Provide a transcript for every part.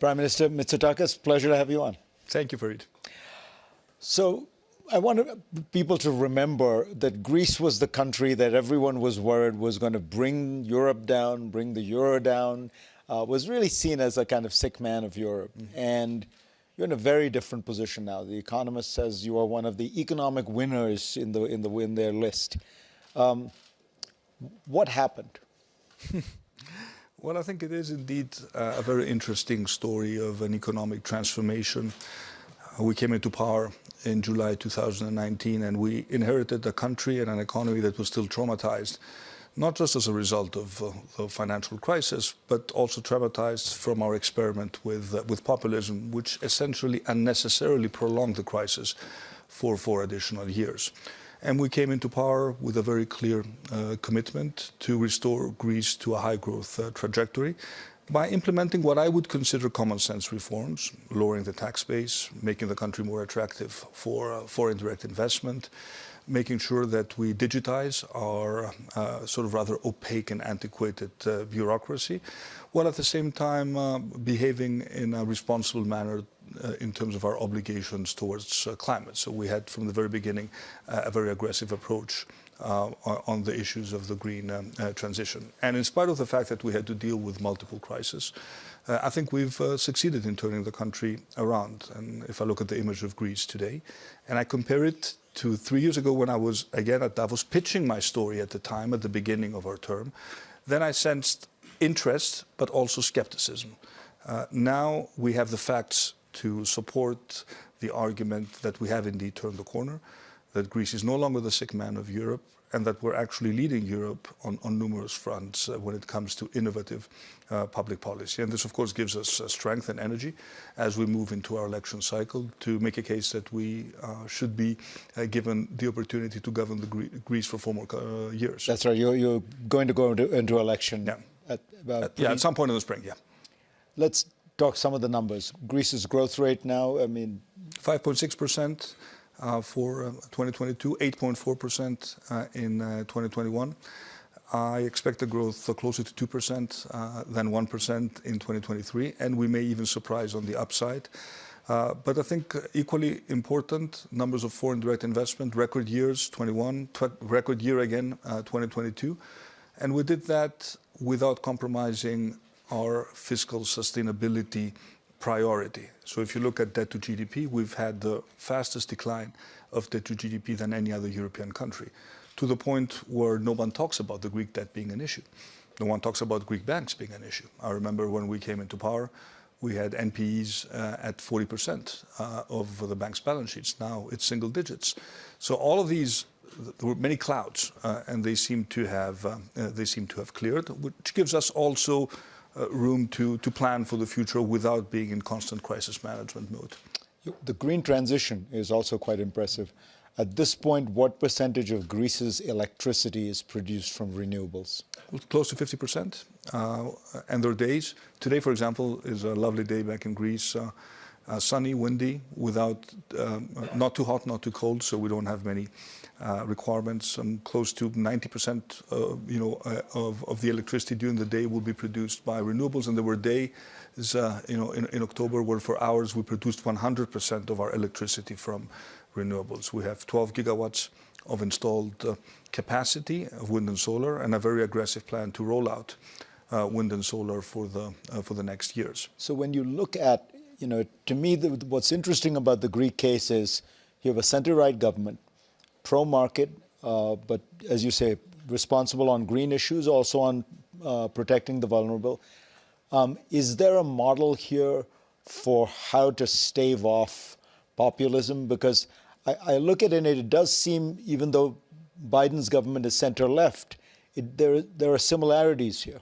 Prime Minister Mitsotakis, pleasure to have you on. Thank you, Fareed. So I want people to remember that Greece was the country that everyone was worried was going to bring Europe down, bring the euro down, uh, was really seen as a kind of sick man of Europe. Mm -hmm. And you're in a very different position now. The Economist says you are one of the economic winners in the in the in their list. Um, what happened? well, I think it is indeed uh, a very interesting story of an economic transformation. Uh, we came into power in July 2019 and we inherited a country and an economy that was still traumatized not just as a result of uh, the financial crisis, but also traumatized from our experiment with, uh, with populism, which essentially unnecessarily prolonged the crisis for four additional years. And we came into power with a very clear uh, commitment to restore Greece to a high growth uh, trajectory by implementing what I would consider common sense reforms, lowering the tax base, making the country more attractive for uh, foreign direct investment, making sure that we digitize our uh, sort of rather opaque and antiquated uh, bureaucracy, while at the same time uh, behaving in a responsible manner in terms of our obligations towards uh, climate. So we had from the very beginning uh, a very aggressive approach uh, on the issues of the green um, uh, transition. And in spite of the fact that we had to deal with multiple crises, uh, I think we've succeeded in turning the country around. And if I look at the image of Greece today, and I compare it to three years ago when I was again at Davos pitching my story at the time, at the beginning of our term, then I sensed interest, but also skepticism. Uh, now we have the facts to support the argument that we have indeed turned the corner, that Greece is no longer the sick man of Europe, and that we're actually leading Europe on, on numerous fronts uh, when it comes to innovative uh, public policy. And this, of course, gives us uh, strength and energy as we move into our election cycle to make a case that we uh, should be uh, given the opportunity to govern the Gre Greece for four more uh, years. That's right. You're, you're, going to go into, into election yeah. at about yeah, at some point in the spring, yeah. Let's talk some of the numbers. Greece's growth rate now, I mean... 5.6 percent. Uh, for 2022, uh, 8.4% uh, in 2021. I expect a growth closer to 2% than 1% in 2023, and we may even surprise on the upside. Uh, but I think equally important, numbers of foreign direct investment, record years, 21, record year again, uh, 2022. And we did that without compromising our fiscal sustainability priority. So if you look at debt to GDP, we've had the fastest decline of debt to GDP than any other European country, to the point where no one talks about the Greek debt being an issue. No one talks about Greek banks being an issue. I remember when we came into power, we had NPEs uh, at 40% uh, of the bank's balance sheets. Now it's single digits. So all of these, there were many clouds, uh, and they seem to have uh, they seem to have cleared, which gives us also room to, to plan for the future without being in constant crisis management mode. The green transition is also quite impressive. At this point, what percentage of Greece's electricity is produced from renewables? Close to 50%. Uh, and there are days, today, for example, is a lovely day back in Greece. Uh, uh, sunny, windy, without um, not too hot, not too cold, so we don't have many uh, requirements. Um, close to 90%, uh, you know, uh, of, of the electricity during the day will be produced by renewables, and there were days, uh, you know, in, in October where for hours we produced 100% of our electricity from renewables. We have 12 gigawatts of installed uh, capacity of wind and solar, and a very aggressive plan to roll out wind and solar for the for the next years. So when you look at you know, to me, the, what's interesting about the Greek case is you have a center-right government, pro-market, uh, but as you say, responsible on green issues, also on uh, protecting the vulnerable. Um, is there a model here for how to stave off populism? Because I, I look at it and it does seem, even though Biden's government is center-left, there, there are similarities here.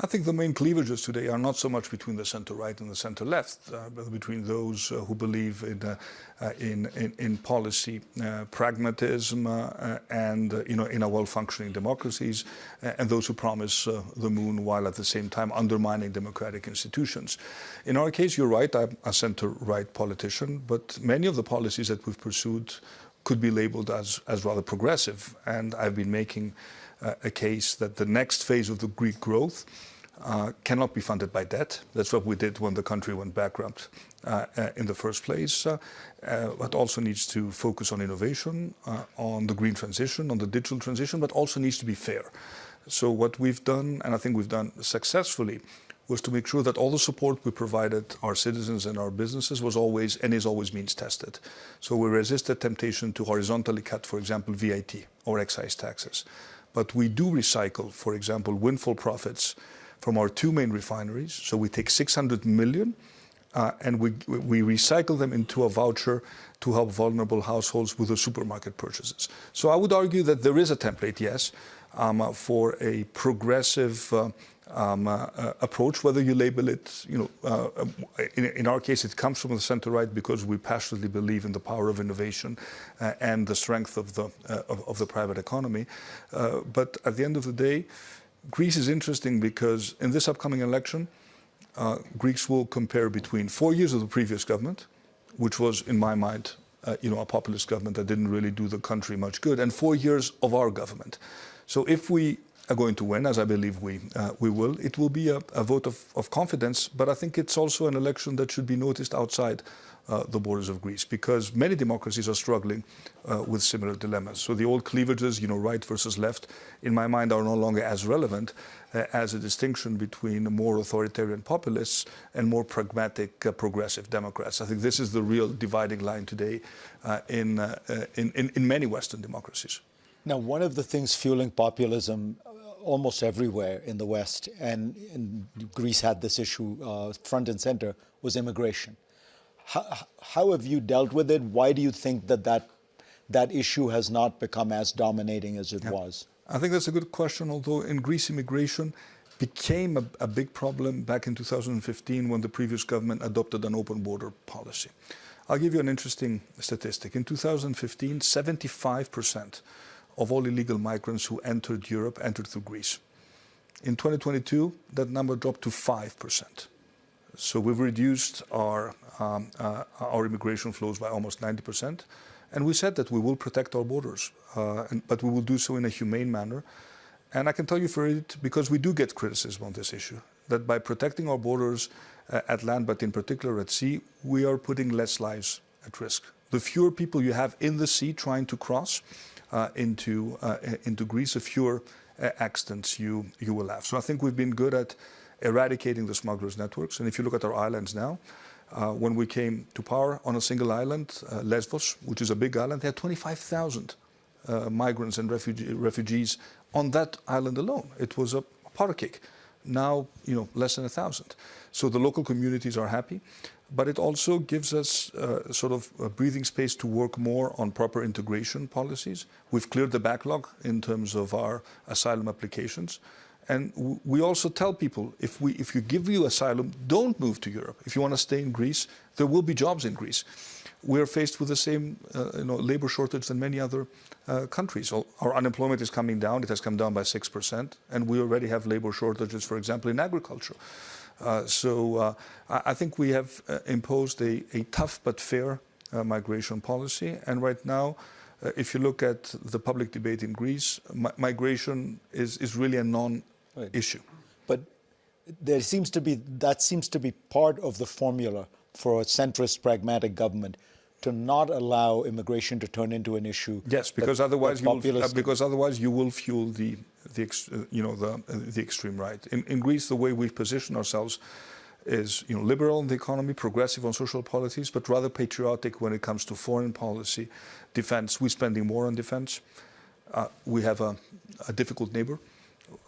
I think the main cleavages today are not so much between the center-right and the center-left, uh, but between those uh, who believe in, uh, uh in, in, in, policy uh, pragmatism uh, and, you know, in a well-functioning democracies, and those who promise the moon while at the same time undermining democratic institutions. In our case, you're right, I'm a center-right politician, but many of the policies that we've pursued could be labeled as, as rather progressive, and I've been making a case that the next phase of the Greek growth uh, cannot be funded by debt. That's what we did when the country went bankrupt uh, uh, in the first place. Uh, uh, but also needs to focus on innovation, uh, on the green transition, on the digital transition, but also needs to be fair. So what we've done, and I think we've done successfully, was to make sure that all the support we provided our citizens and our businesses was always and is always means tested. So we resisted temptation to horizontally cut, for example, VAT or excise taxes. But we do recycle, for example, windfall profits from our two main refineries. So we take 600 million uh, and we, we recycle them into a voucher to help vulnerable households with the supermarket purchases. So I would argue that there is a template, yes, um, for a progressive uh, um, uh, uh, approach, whether you label it, you know, uh, in, in, our case, it comes from the center right because we passionately believe in the power of innovation uh, and the strength of the, uh, of, of, the private economy. Uh, but at the end of the day, Greece is interesting because in this upcoming election, Greeks will compare between four years of the previous government, which was, in my mind, you know, a populist government that didn't really do the country much good, and four years of our government. So if we are going to win, as I believe we, uh, we will, it will be a, a vote of, of, confidence, but I think it's also an election that should be noticed outside uh, the borders of Greece because many democracies are struggling uh, with similar dilemmas. So the old cleavages, you know, right versus left, in my mind are no longer as relevant uh, as a distinction between more authoritarian populists and more pragmatic uh, progressive Democrats. I think this is the real dividing line today uh, in, in, in, many Western democracies. Now, one of the things fueling populism almost everywhere in the West, and, and Greece had this issue uh, front and center, was immigration. How, how, have you dealt with it? Why do you think that that, that issue has not become as dominating as it yeah. was? I think that's a good question, although in Greece immigration became a, a big problem back in 2015 when the previous government adopted an open border policy. I'll give you an interesting statistic. In 2015, 75 percent of all illegal migrants who entered Europe entered through Greece. In 2022, that number dropped to 5%. So we've reduced our, um, uh, our immigration flows by almost 90%. And we said that we will protect our borders, uh, and, but we will do so in a humane manner. And I can tell you Fareed, because we do get criticism on this issue, that by protecting our borders uh, at land, but in particular at sea, we are putting less lives at risk. The fewer people you have in the sea trying to cross, into, uh, into Greece, the fewer uh, accidents you, you will have. So I think we've been good at eradicating the smugglers' networks. And if you look at our islands now, uh, when we came to power on a single island, uh, Lesbos, which is a big island, they had 25,000 uh, migrants and refugee, refugees on that island alone. It was a powder cake. Now, you know, less than a thousand. So the local communities are happy but it also gives us uh, sort of a breathing space to work more on proper integration policies. We've cleared the backlog in terms of our asylum applications. And we also tell people, if, we, if you give you asylum, don't move to Europe. If you want to stay in Greece, there will be jobs in Greece. We're faced with the same uh, you know, labor shortage than many other uh, countries. Our unemployment is coming down. It has come down by 6%. And we already have labor shortages, for example, in agriculture. Uh, so uh, I think we have uh, imposed a, a, tough but fair migration policy. And right now, if you look at the public debate in Greece, mi migration is, is really a non-issue. Right. But there seems to be, that seems to be part of the formula for a centrist, pragmatic government to not allow immigration to turn into an issue. Yes, because that, otherwise you will, uh, because otherwise you will fuel the the uh, you know the uh, the extreme right. In, in Greece, the way we've positioned ourselves is you know liberal in the economy, progressive on social policies, but rather patriotic when it comes to foreign policy, defense. We're spending more on defense. Uh, we have a, a difficult neighbor.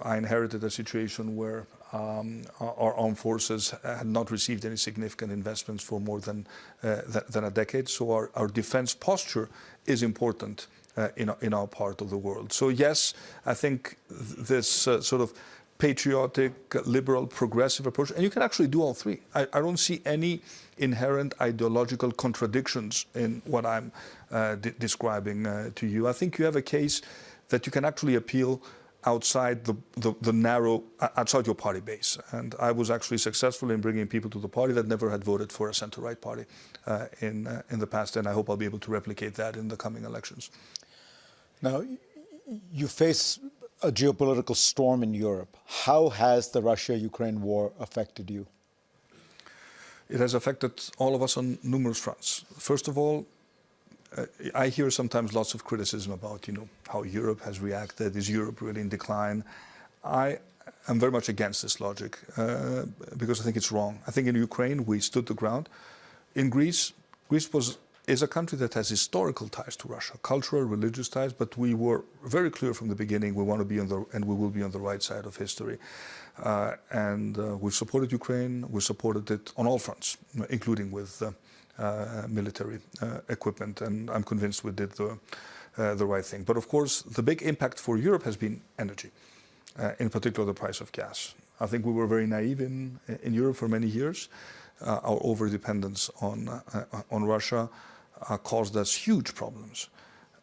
I inherited a situation where um, our armed forces had not received any significant investments for more than, uh, th than a decade. So our, our defense posture is important in, in our part of the world. So yes, I think th this uh, sort of patriotic, liberal, progressive approach, and you can actually do all three. I, I don't see any inherent ideological contradictions in what I'm uh, describing uh, to you. I think you have a case that you can actually appeal outside the, the, the, narrow, outside your party base. And I was actually successful in bringing people to the party that never had voted for a center-right party uh, in, uh, in the past, and I hope I'll be able to replicate that in the coming elections. Now, you face a geopolitical storm in Europe. How has the Russia-Ukraine war affected you? It has affected all of us on numerous fronts. First of all, uh, I hear sometimes lots of criticism about, you know, how Europe has reacted. Is Europe really in decline? I am very much against this logic uh, because I think it's wrong. I think in Ukraine we stood the ground. In Greece, Greece was is a country that has historical ties to Russia, cultural, religious ties, but we were very clear from the beginning we want to be on the, and we will be on the right side of history. Uh, and uh, we've supported Ukraine, we supported it on all fronts, including with uh, uh military uh, equipment, and I'm convinced we did the, uh, the right thing. But of course, the big impact for Europe has been energy, in particular the price of gas. I think we were very naive in, in Europe for many years. our over-dependence on, on Russia uh, caused us huge problems.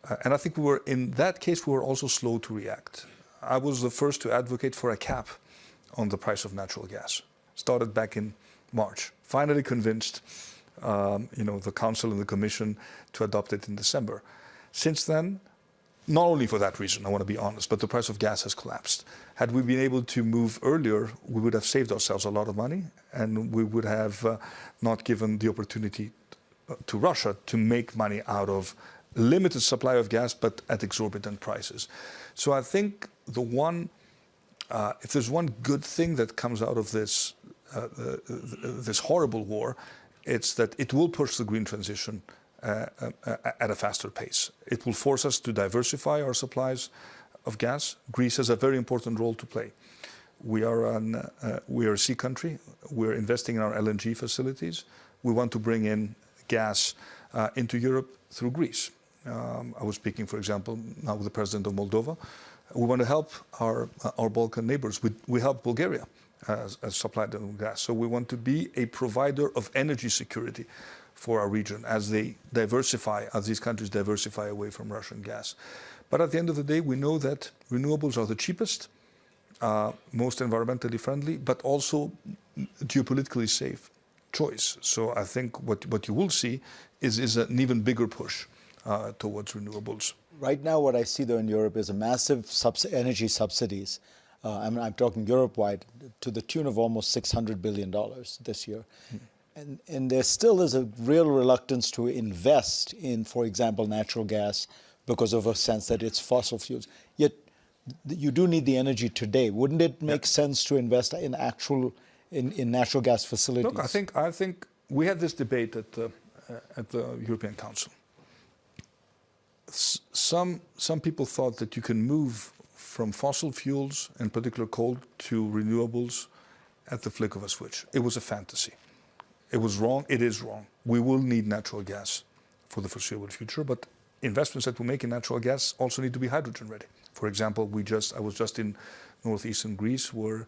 Uh, and I think we were, in that case, we were also slow to react. I was the first to advocate for a cap on the price of natural gas. Started back in March. Finally convinced, um, you know, the Council and the Commission to adopt it in December. Since then, not only for that reason, I want to be honest, but the price of gas has collapsed. Had we been able to move earlier, we would have saved ourselves a lot of money and we would have uh, not given the opportunity to Russia to make money out of limited supply of gas, but at exorbitant prices. So I think the one, uh, if there's one good thing that comes out of this, uh, this horrible war, it's that it will push the green transition uh, uh, at a faster pace. It will force us to diversify our supplies of gas. Greece has a very important role to play. We are, an, uh, we are a sea country. We're investing in our LNG facilities. We want to bring in gas uh, into Europe through Greece. Um, I was speaking, for example, now with the president of Moldova. We want to help our, uh, our Balkan neighbors. We, we help Bulgaria as, as supply them gas. So we want to be a provider of energy security for our region as they diversify, as these countries diversify away from Russian gas. But at the end of the day, we know that renewables are the cheapest, uh, most environmentally friendly, but also geopolitically safe choice. So I think what, what you will see is, is an even bigger push uh, towards renewables. Right now, what I see though in Europe is a massive subs energy subsidies. Uh, I'm, I'm, talking Europe-wide to the tune of almost $600 billion this year. Hmm. And, and there still is a real reluctance to invest in, for example, natural gas because of a sense that it's fossil fuels. Yet you do need the energy today. Wouldn't it make sense to invest in actual in, in natural gas facilities? Look, I think, I think we had this debate at, uh, at the European Council. S some, some people thought that you can move from fossil fuels, in particular coal, to renewables at the flick of a switch. It was a fantasy. It was wrong. It is wrong. We will need natural gas for the foreseeable future, but investments that we make in natural gas also need to be hydrogen ready. For example, we just I was just in northeastern Greece where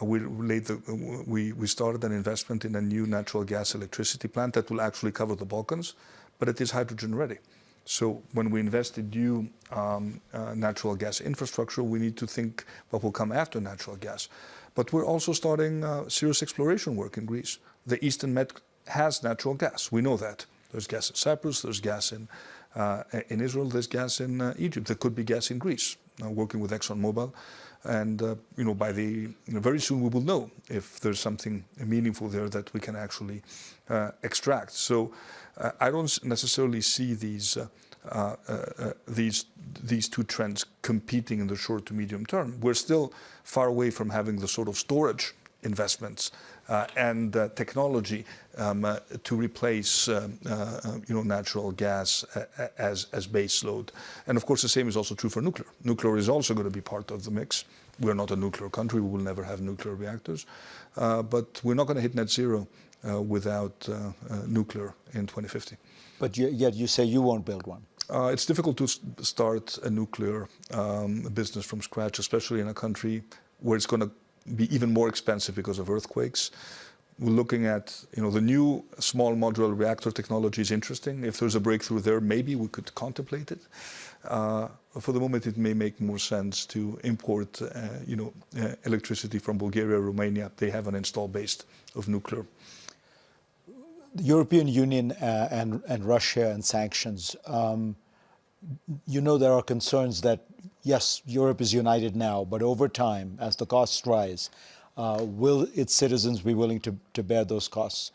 we, the, we, we started an investment in a new natural gas electricity plant that will actually cover the Balkans, but it is hydrogen ready. So when we invest in new um, uh, natural gas infrastructure, we need to think what will come after natural gas. But we're also starting uh, serious exploration work in Greece. The Eastern Med has natural gas. We know that. There's gas in Cyprus, there's gas in, uh, in Israel, there's gas in uh, Egypt. There could be gas in Greece. working with ExxonMobil and uh, you know, by the you know, very soon we will know if there's something meaningful there that we can actually uh, extract. So uh, I don't necessarily see these uh, uh, uh, these these two trends competing in the short to medium term. We're still far away from having the sort of storage investments uh, and uh, technology um, uh, to replace um, you know, natural gas as, as base load. And of course, the same is also true for nuclear. Nuclear is also going to be part of the mix. We're not a nuclear country. We will never have nuclear reactors. but we're not going to hit net zero without nuclear in 2050. But you, yet you say you won't build one. Uh, it's difficult to start a nuclear um, business from scratch, especially in a country where it's going to be even more expensive because of earthquakes. We're looking at, you know, the new small modular reactor technology is interesting. If there's a breakthrough there, maybe we could contemplate it. Uh, for the moment, it may make more sense to import, uh, you know, uh, electricity from Bulgaria, Romania. They have an install base of nuclear. The European Union uh, and, and Russia and sanctions. Um, you know there are concerns that yes, Europe is united now, but over time, as the costs rise, uh, will its citizens be willing to, to bear those costs?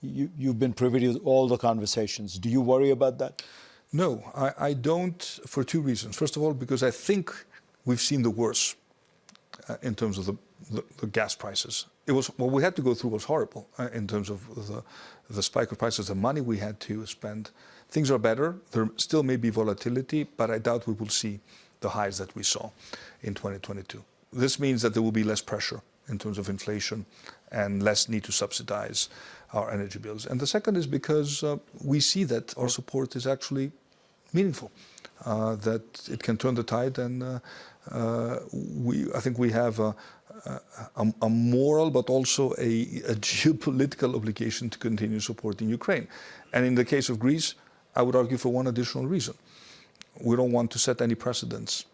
You, you've been privy to all the conversations. Do you worry about that? No, I, I don't for two reasons. First of all, because I think we've seen the worst uh, in terms of the, the, the, gas prices. It was what we had to go through was horrible uh, in terms of the, the spike of prices, the money we had to spend. Things are better. There still may be volatility, but I doubt we will see the highs that we saw in 2022. This means that there will be less pressure in terms of inflation and less need to subsidize our energy bills. And the second is because uh, we see that our support is actually meaningful, uh, that it can turn the tide. And uh, uh we, I think we have a, a, a moral but also a, a, geopolitical obligation to continue supporting Ukraine. And in the case of Greece, I would argue for one additional reason. We don't want to set any precedents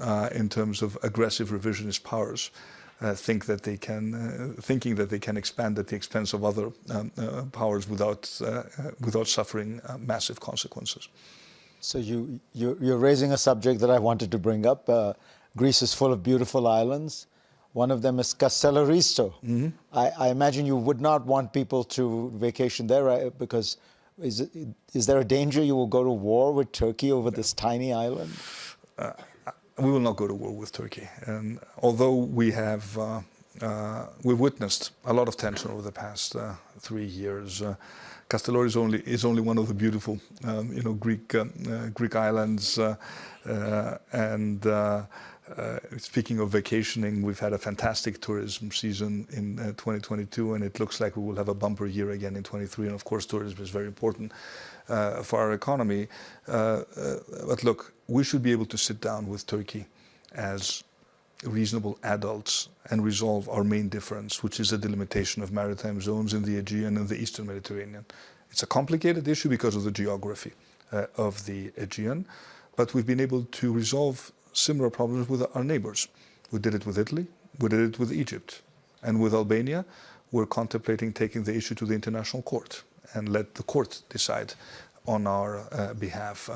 uh, in terms of aggressive revisionist powers uh, think that they can, uh, thinking that they can expand at the expense of other um, uh, powers without, without suffering massive consequences. So you, you, you're raising a subject that I wanted to bring up. Greece is full of beautiful islands. One of them is Kastellorizo. Mm -hmm. I, I, imagine you would not want people to vacation there because is, it, is there a danger you will go to war with Turkey over this tiny island? Uh, we will not go to war with Turkey. And although we have uh, uh, we've witnessed a lot of tension over the past uh, three years. Uh, Castellori is only is only one of the beautiful, um, you know, Greek uh, uh, Greek islands. Uh, speaking of vacationing, we've had a fantastic tourism season in 2022, and it looks like we will have a bumper year again in 23. And of course, tourism is very important for our economy. but look, we should be able to sit down with Turkey as reasonable adults and resolve our main difference, which is the delimitation of maritime zones in the Aegean and the Eastern Mediterranean. It's a complicated issue because of the geography uh, of the Aegean, but we've been able to resolve similar problems with our neighbors. We did it with Italy, we did it with Egypt, and with Albania, we're contemplating taking the issue to the International Court and let the court decide on our uh, behalf.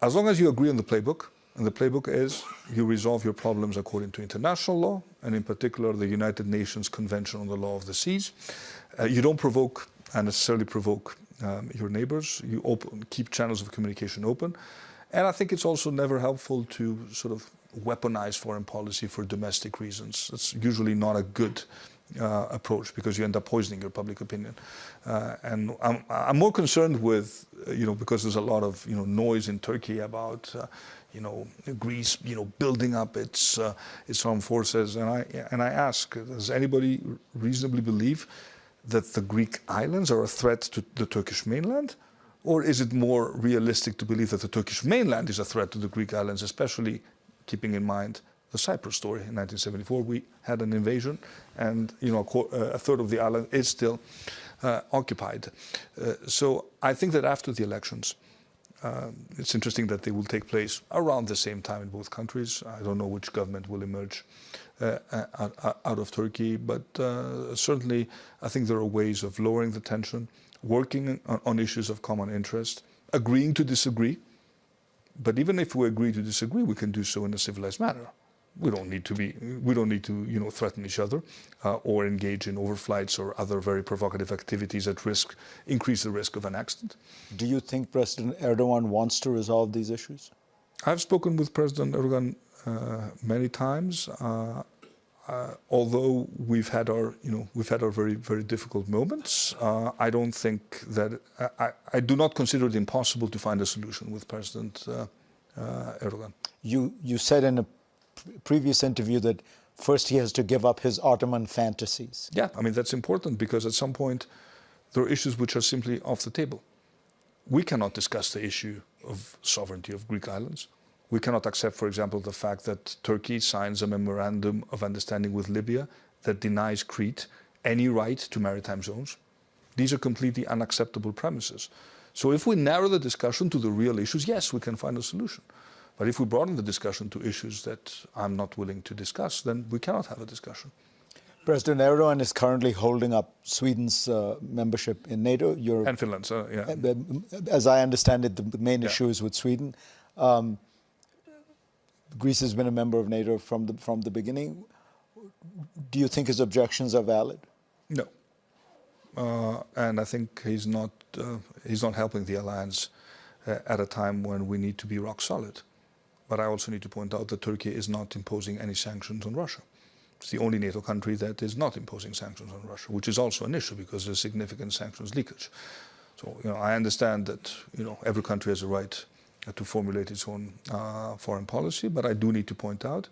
As long as you agree on the playbook, and the playbook is you resolve your problems according to international law, and in particular the United Nations Convention on the Law of the Seas. Uh, you don't provoke and necessarily provoke um, your neighbors. You open, keep channels of communication open. And I think it's also never helpful to sort of weaponize foreign policy for domestic reasons. It's usually not a good uh, approach because you end up poisoning your public opinion. Uh, and I'm, I'm, more concerned with, uh, you know, because there's a lot of, you know, noise in Turkey about, uh, you know, Greece, you know, building up its uh, its armed forces. And I and I ask, does anybody reasonably believe that the Greek islands are a threat to the Turkish mainland? Or is it more realistic to believe that the Turkish mainland is a threat to the Greek islands, especially keeping in mind the Cyprus story in 1974. We had an invasion, and you know a, uh, a third of the island is still uh, occupied. Uh, so I think that after the elections, uh, it's interesting that they will take place around the same time in both countries. I don't know which government will emerge uh, uh, out of Turkey, but certainly I think there are ways of lowering the tension, working on issues of common interest, agreeing to disagree. But even if we agree to disagree, we can do so in a civilized manner we don't need to be we don't need to you know threaten each other uh, or engage in overflights or other very provocative activities that risk increase the risk of an accident. Do you think President Erdogan wants to resolve these issues? I've spoken with President Erdogan uh, many times. Uh, uh although we've had our, you know, we've had our very, very difficult moments, uh, I don't think that I, I, do not consider it impossible to find a solution with President uh, Erdogan. You, you said in a previous interview that first he has to give up his Ottoman fantasies. Yeah, I mean, that's important because at some point there are issues which are simply off the table. We cannot discuss the issue of sovereignty of Greek islands. We cannot accept, for example, the fact that Turkey signs a memorandum of understanding with Libya that denies Crete any right to maritime zones. These are completely unacceptable premises. So if we narrow the discussion to the real issues, yes, we can find a solution. But if we broaden the discussion to issues that I'm not willing to discuss, then we cannot have a discussion. President Erdogan is currently holding up Sweden's uh, membership in NATO. You're, and Finland, so yeah. As I understand it, the main yeah. issue is with Sweden. Um, Greece has been a member of NATO from the from the beginning. Do you think his objections are valid? No. Uh, and I think he's not uh, he's not helping the alliance uh, at a time when we need to be rock solid. But I also need to point out that Turkey is not imposing any sanctions on Russia. It's the only NATO country that is not imposing sanctions on Russia, which is also an issue because there's significant sanctions leakage. So you know, I understand that you know every country has a right to formulate its own uh, foreign policy, but I do need to point out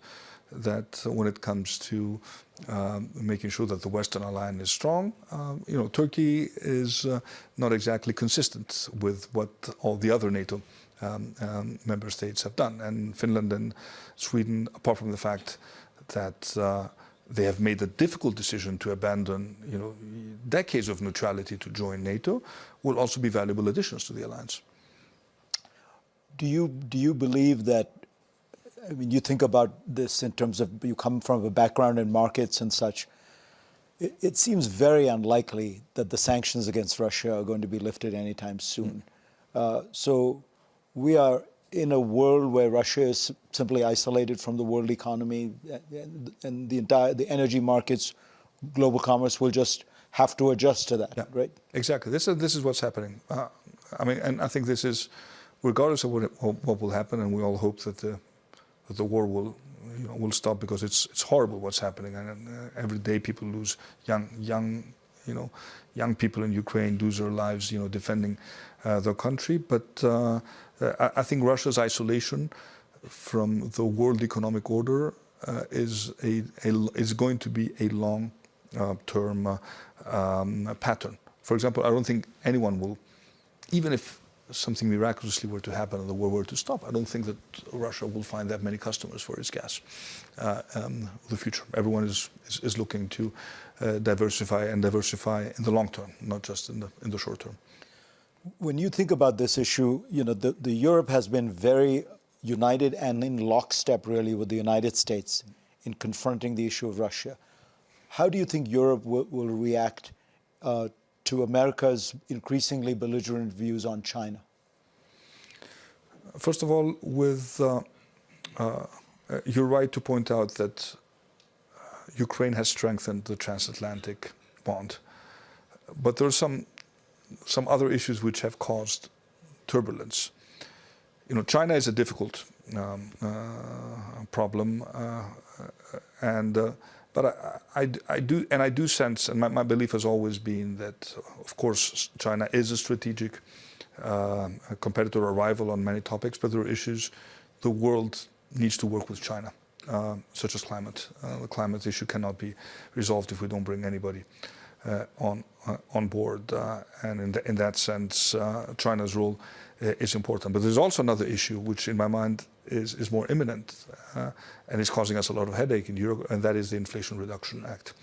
that when it comes to um, making sure that the Western alliance is strong, um, you know, Turkey is uh, not exactly consistent with what all the other NATO um, um, member states have done. And Finland and Sweden, apart from the fact that uh, they have made the difficult decision to abandon, you know, decades of neutrality to join NATO, will also be valuable additions to the alliance. Do you do you believe that? I mean, you think about this in terms of you come from a background in markets and such. It, it seems very unlikely that the sanctions against Russia are going to be lifted anytime soon. Mm. Uh, so we are in a world where Russia is simply isolated from the world economy and the entire the energy markets, global commerce will just have to adjust to that, yeah, right? Exactly. This is this is what's happening. Uh, I mean, and I think this is regardless of what, what will happen, and we all hope that the, that the war will, you know, will stop because it's it's horrible what's happening, and uh, every day people lose young young, you know, young people in Ukraine lose their lives, you know, defending uh, their country. But uh, I, I, think Russia's isolation from the world economic order uh, is a, a, is going to be a long uh, term uh, um, pattern. For example, I don't think anyone will, even if something miraculously were to happen and the war were to stop, I don't think that Russia will find that many customers for its gas uh, um, the future. Everyone is, is, is looking to uh, diversify and diversify in the long term, not just in the, in the short term. When you think about this issue, you know, the, the Europe has been very united and in lockstep really with the United States in confronting the issue of Russia. How do you think Europe will, will react uh, to America's increasingly belligerent views on China? First of all, with uh, uh, you're right to point out that uh, Ukraine has strengthened the transatlantic bond, but there are some some other issues which have caused turbulence. You know, China is a difficult um, uh, problem, uh, and but I, I, I, do, and I do sense, and my, my, belief has always been that, of course, China is a strategic uh, competitor or rival on many topics, but there are issues the world needs to work with China, uh, such as climate. Uh, the climate issue cannot be resolved if we don't bring anybody uh, on uh, on board, uh, and in, the, in, that sense, China's role is important. But there's also another issue, which in my mind is, is more imminent uh, and is causing us a lot of headache in Europe, and that is the Inflation Reduction Act,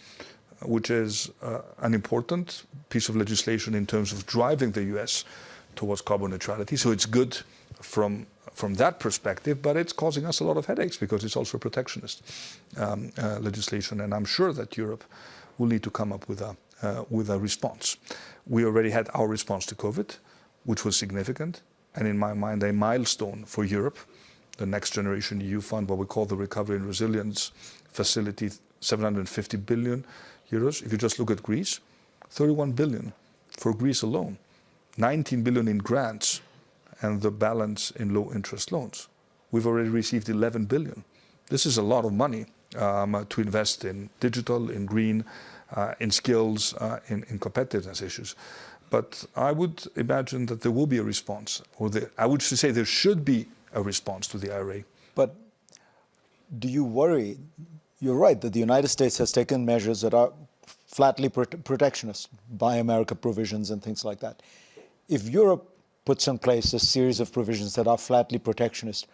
which is uh, an important piece of legislation in terms of driving the US towards carbon neutrality. So it's good from from that perspective, but it's causing us a lot of headaches because it's also protectionist um, uh, legislation, and I'm sure that Europe will need to come up with a uh, with a response. We already had our response to COVID, which was significant, and in my mind a milestone for Europe the Next Generation EU Fund, what we call the Recovery and Resilience Facility, 750 billion euros. If you just look at Greece, 31 billion for Greece alone, 19 billion in grants, and the balance in low interest loans. We've already received 11 billion. This is a lot of money um, to invest in digital, in green, uh, in skills, uh, in, in, competitiveness issues. But I would imagine that there will be a response, or the, I would say there should be a response to the IRA. But do you worry? You're right that the United States has taken measures that are flatly protectionist, Buy America provisions and things like that. If Europe puts in place a series of provisions that are flatly protectionist,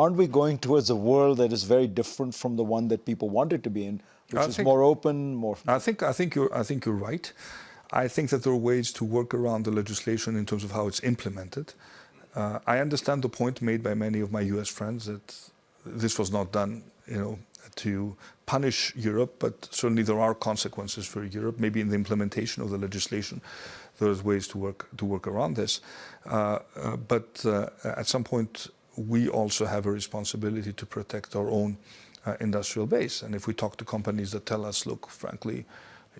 aren't we going towards a world that is very different from the one that people wanted to be in, which I is think, more open, more? I think I think you're I think you're right. I think that there are ways to work around the legislation in terms of how it's implemented. Uh, I understand the point made by many of my U.S. friends that this was not done, you know, to punish Europe, but certainly there are consequences for Europe. Maybe in the implementation of the legislation, there's ways to work to work around this. Uh, uh, but uh, at some point, we also have a responsibility to protect our own uh, industrial base. And if we talk to companies that tell us, look, frankly,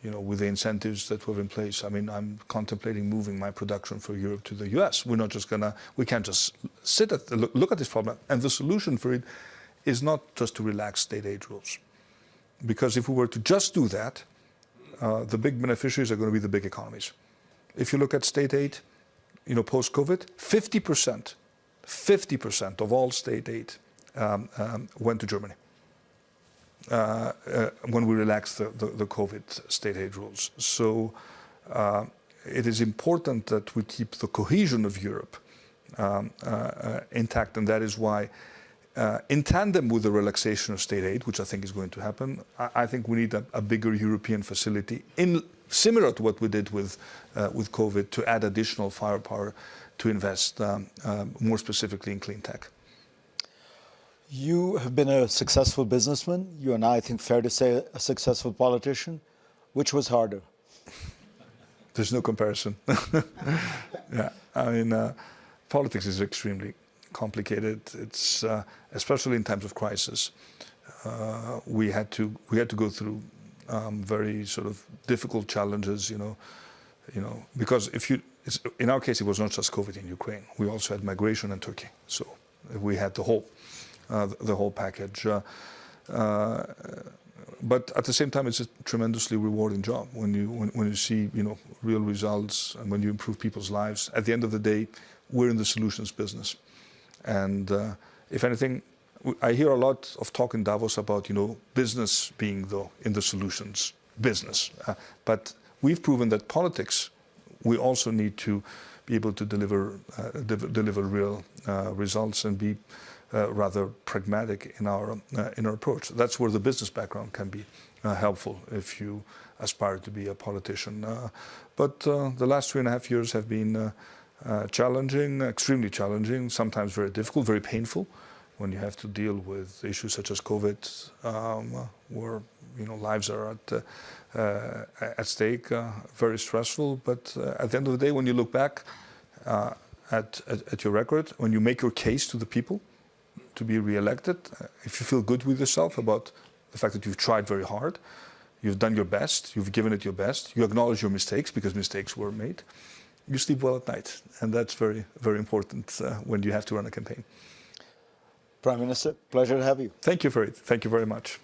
you know, with the incentives that were in place, I mean, I'm contemplating moving my production from Europe to the US. We're not just gonna, we can't just sit at, the, look, at this problem. And the solution for it is not just to relax state aid rules. Because if we were to just do that, uh, the big beneficiaries are going to be the big economies. If you look at state aid, you know, post-COVID, 50%, 50% of all state aid um, um, went to Germany uh, uh, when we relaxed the, the, the, COVID state aid rules. So uh, it is important that we keep the cohesion of Europe um, uh, uh, intact, and that is why uh, in tandem with the relaxation of state aid, which I think is going to happen, I, I think we need a, a, bigger European facility, in, similar to what we did with, uh, with COVID, to add additional firepower to invest um, uh, more specifically in clean tech. You have been a successful businessman. You and I, I think, fair to say, a successful politician. Which was harder? There's no comparison. yeah, I mean, uh, politics is extremely complicated. It's uh, especially in times of crisis. Uh, we had to we had to go through um, very sort of difficult challenges. You know, you know because if you in our case it was not just COVID in Ukraine. We also had migration in Turkey. So we had the whole uh, the whole package. Uh, uh, but at the same time, it's a tremendously rewarding job when you when, when you see you know real results and when you improve people's lives. At the end of the day, we're in the solutions business. And uh, if anything, I hear a lot of talk in Davos about, you know, business being the, in the solutions business. Uh, but we've proven that politics, we also need to be able to deliver, uh, de deliver real uh, results and be uh, rather pragmatic in our, in our approach. That's where the business background can be helpful if you aspire to be a politician. but the last three and a half years have been challenging, extremely challenging, sometimes very difficult, very painful when you have to deal with issues such as COVID, um, where you know lives are at uh, uh, at stake. Uh, very stressful, but uh, at the end of the day, when you look back uh, at, at, at your record, when you make your case to the people to be re-elected, if you feel good with yourself about the fact that you've tried very hard, you've done your best, you've given it your best, you acknowledge your mistakes because mistakes were made you sleep well at night. And that's very, very important uh, when you have to run a campaign. Prime Minister, pleasure to have you. Thank you Fareed. Thank you very much.